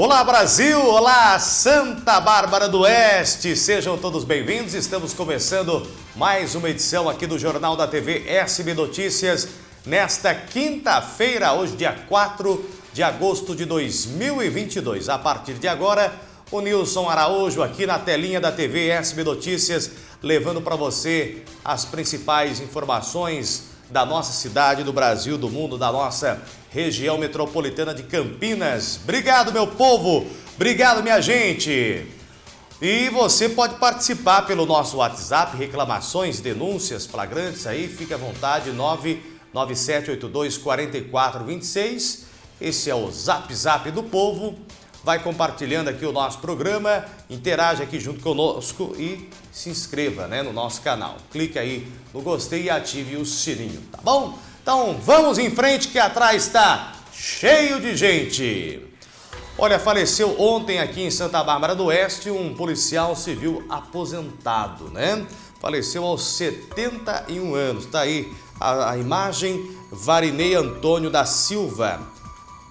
Olá Brasil, olá Santa Bárbara do Oeste, sejam todos bem-vindos. Estamos começando mais uma edição aqui do Jornal da TV SB Notícias nesta quinta-feira, hoje dia 4 de agosto de 2022. A partir de agora, o Nilson Araújo aqui na telinha da TV SB Notícias, levando para você as principais informações da nossa cidade, do Brasil, do mundo, da nossa região metropolitana de Campinas. Obrigado, meu povo! Obrigado, minha gente! E você pode participar pelo nosso WhatsApp, reclamações, denúncias, flagrantes aí, fique à vontade, 997824426. Esse é o Zap Zap do Povo. Vai compartilhando aqui o nosso programa, interage aqui junto conosco e se inscreva né, no nosso canal. Clique aí no gostei e ative o sininho, tá bom? Então vamos em frente que atrás está cheio de gente. Olha, faleceu ontem aqui em Santa Bárbara do Oeste um policial civil aposentado, né? Faleceu aos 71 anos. Tá aí a, a imagem, Varinei Antônio da Silva.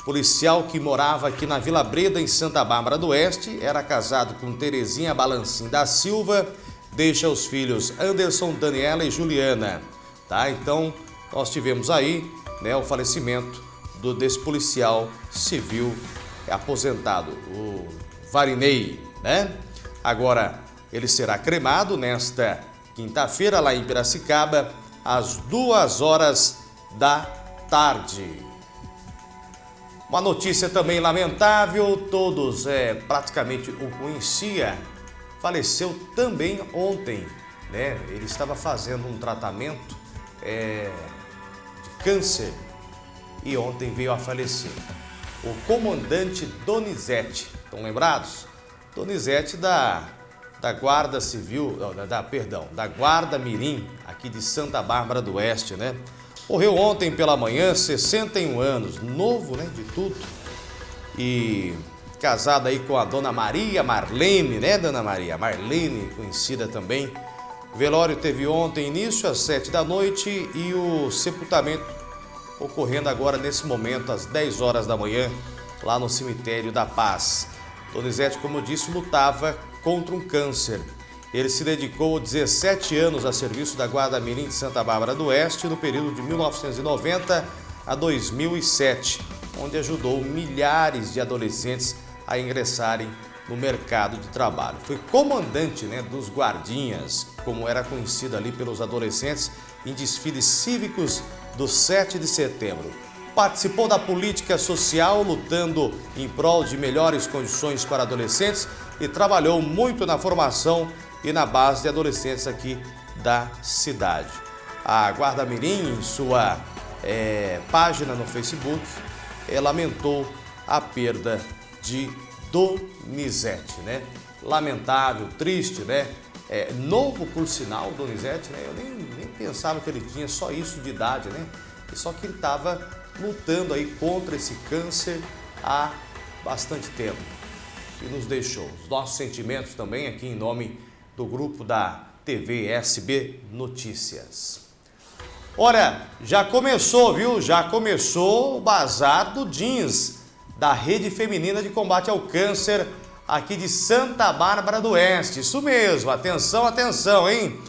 Policial que morava aqui na Vila Breda, em Santa Bárbara do Oeste, era casado com Terezinha Balancim da Silva, deixa os filhos Anderson, Daniela e Juliana. Tá? Então, nós tivemos aí né, o falecimento do, desse policial civil aposentado, o Varinei, né? Agora, ele será cremado nesta quinta-feira lá em Piracicaba, às duas horas da tarde. Uma notícia também lamentável, todos é, praticamente o conhecia, faleceu também ontem, né? Ele estava fazendo um tratamento é, câncer e ontem veio a falecer. O comandante Donizete, estão lembrados? Donizete da, da Guarda Civil, da, da, perdão, da Guarda Mirim, aqui de Santa Bárbara do Oeste, né? Morreu ontem pela manhã, 61 anos, novo, né, de tudo. E casado aí com a dona Maria Marlene, né, dona Maria? Marlene, conhecida também velório teve ontem início às 7 da noite e o sepultamento ocorrendo agora nesse momento às 10 horas da manhã lá no cemitério da Paz. Donizete, como eu disse, lutava contra um câncer. Ele se dedicou 17 anos a serviço da Guarda Mirim de Santa Bárbara do Oeste no período de 1990 a 2007, onde ajudou milhares de adolescentes a ingressarem no mercado de trabalho. Foi comandante né, dos guardinhas, como era conhecido ali pelos adolescentes, em desfiles cívicos do 7 de setembro. Participou da política social, lutando em prol de melhores condições para adolescentes e trabalhou muito na formação e na base de adolescentes aqui da cidade. A Guarda Mirim, em sua é, página no Facebook, é, lamentou a perda de Donizete, né? Lamentável, triste, né? É, novo por sinal, Donizete, né? Eu nem, nem pensava que ele tinha só isso de idade, né? Só que ele estava lutando aí contra esse câncer há bastante tempo e nos deixou. Os nossos sentimentos também aqui em nome do grupo da TV SB Notícias. Olha, já começou, viu? Já começou o bazar do jeans da Rede Feminina de Combate ao Câncer aqui de Santa Bárbara do Oeste. Isso mesmo, atenção, atenção, hein?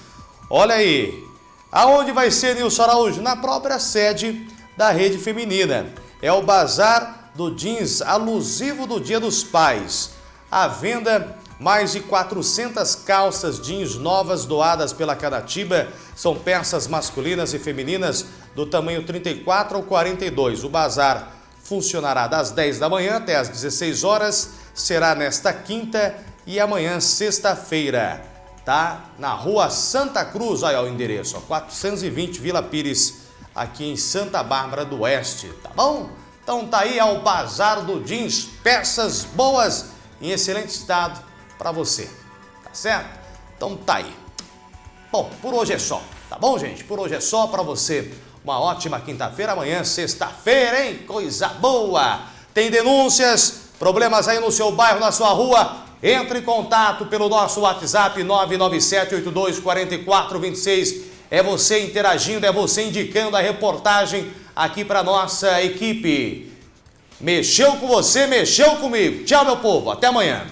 Olha aí, aonde vai ser, Nilson Araújo? Na própria sede da Rede Feminina. É o Bazar do Jeans alusivo do Dia dos Pais. À venda, mais de 400 calças jeans novas doadas pela Canatiba. São peças masculinas e femininas do tamanho 34 ao 42. O bazar funcionará das 10 da manhã até as 16 horas, será nesta quinta e amanhã sexta-feira, tá? Na rua Santa Cruz, olha o endereço, ó, 420 Vila Pires, aqui em Santa Bárbara do Oeste, tá bom? Então tá aí ao Bazar do Jeans, peças boas em excelente estado para você, tá certo? Então tá aí. Bom, por hoje é só, tá bom gente? Por hoje é só para você uma ótima quinta-feira, amanhã, sexta-feira, hein? Coisa boa! Tem denúncias, problemas aí no seu bairro, na sua rua? Entre em contato pelo nosso WhatsApp 997824426. É você interagindo, é você indicando a reportagem aqui para nossa equipe. Mexeu com você, mexeu comigo. Tchau, meu povo. Até amanhã.